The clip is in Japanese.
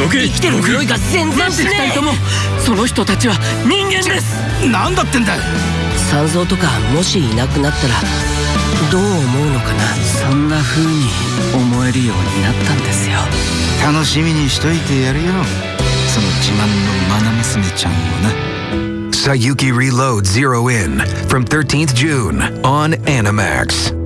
どけ生きてる匂いが全然しねえ二人ともその人たちは人間です。なんだってんだ三蔵とかもしいなくなったらどう思うのかな。そんな風に思えるようになったんですよ。楽しみにしといてやるよ。その自慢の愛娘ちゃんをな。Sayuki Reload Zero In from 13th June on Animax.